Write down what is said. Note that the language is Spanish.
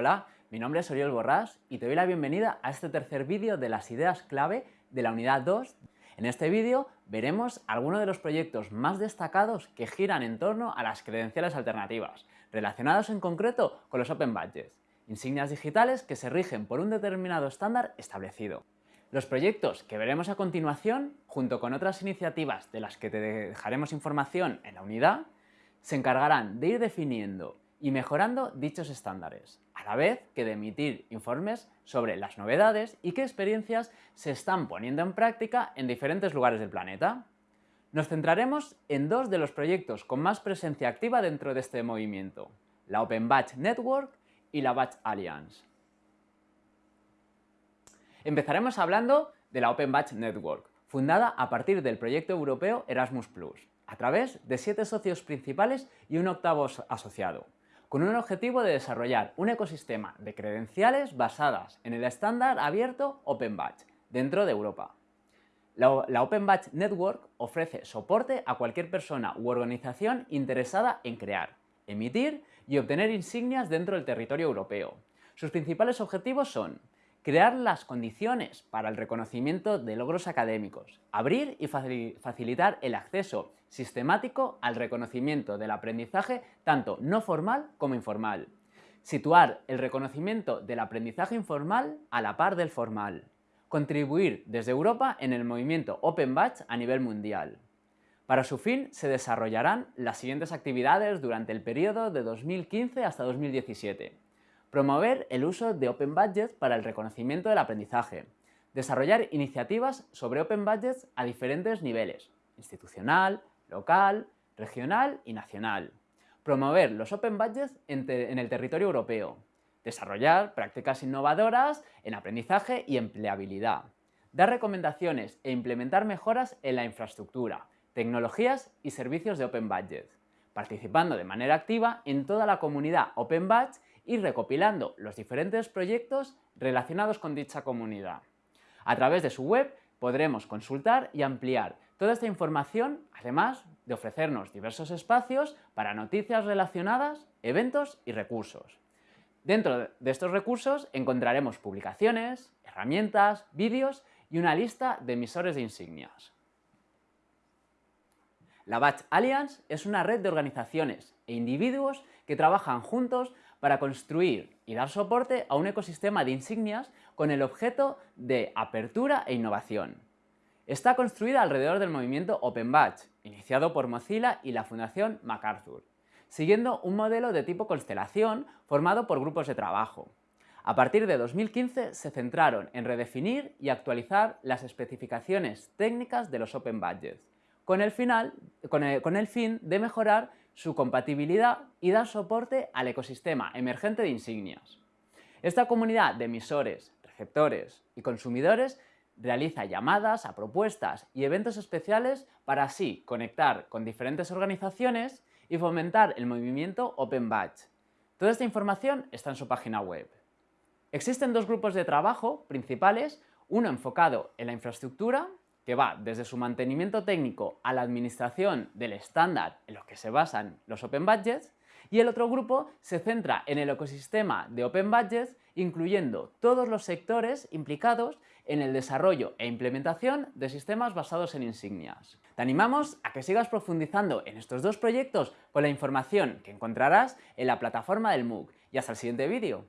Hola, mi nombre es Oriol Borrás y te doy la bienvenida a este tercer vídeo de las ideas clave de la unidad 2. En este vídeo veremos algunos de los proyectos más destacados que giran en torno a las credenciales alternativas, relacionados en concreto con los Open Badges, insignias digitales que se rigen por un determinado estándar establecido. Los proyectos que veremos a continuación, junto con otras iniciativas de las que te dejaremos información en la unidad, se encargarán de ir definiendo y mejorando dichos estándares, a la vez que de emitir informes sobre las novedades y qué experiencias se están poniendo en práctica en diferentes lugares del planeta. Nos centraremos en dos de los proyectos con más presencia activa dentro de este movimiento, la Open Batch Network y la Batch Alliance. Empezaremos hablando de la Open Batch Network, fundada a partir del proyecto europeo Erasmus+, a través de siete socios principales y un octavo asociado, con un objetivo de desarrollar un ecosistema de credenciales basadas en el estándar abierto Open Batch dentro de Europa. La, la Open Batch Network ofrece soporte a cualquier persona u organización interesada en crear, emitir y obtener insignias dentro del territorio europeo. Sus principales objetivos son crear las condiciones para el reconocimiento de logros académicos, abrir y facilitar el acceso sistemático al reconocimiento del aprendizaje tanto no formal como informal, situar el reconocimiento del aprendizaje informal a la par del formal, contribuir desde Europa en el movimiento Open Batch a nivel mundial. Para su fin se desarrollarán las siguientes actividades durante el periodo de 2015 hasta 2017 Promover el uso de Open Budgets para el reconocimiento del aprendizaje. Desarrollar iniciativas sobre Open Budgets a diferentes niveles, institucional, local, regional y nacional. Promover los Open Budgets en, el territorio europeo. Desarrollar prácticas innovadoras en aprendizaje y empleabilidad. Dar recomendaciones e implementar mejoras en la infraestructura, tecnologías y servicios de Open Budget, participando de manera activa en toda la comunidad Open Badge y recopilando los diferentes proyectos relacionados con dicha comunidad. A través de su web podremos consultar y ampliar toda esta información, además de ofrecernos diversos espacios para noticias relacionadas, eventos y recursos. Dentro de estos recursos encontraremos publicaciones, herramientas, vídeos y una lista de emisores de insignias. La Batch Alliance es una red de organizaciones e individuos que trabajan juntos para construir y dar soporte a un ecosistema de insignias con el objeto de apertura e innovación. Está construida alrededor del movimiento Open Batch, iniciado por Mozilla y la Fundación MacArthur, siguiendo un modelo de tipo constelación formado por grupos de trabajo. A partir de 2015 se centraron en redefinir y actualizar las especificaciones técnicas de los Open Badges, con el, final, con el fin de mejorar su compatibilidad y dar soporte al ecosistema emergente de insignias. Esta comunidad de emisores, receptores y consumidores realiza llamadas a propuestas y eventos especiales para así conectar con diferentes organizaciones y fomentar el movimiento Open Batch. Toda esta información está en su página web. Existen dos grupos de trabajo principales, uno enfocado en la infraestructura que va desde su mantenimiento técnico a la administración del estándar en lo que se basan los Open Budgets, y el otro grupo se centra en el ecosistema de Open Budgets, incluyendo todos los sectores implicados en el desarrollo e implementación de sistemas basados en insignias. Te animamos a que sigas profundizando en estos dos proyectos con la información que encontrarás en la plataforma del MOOC. Y hasta el siguiente vídeo.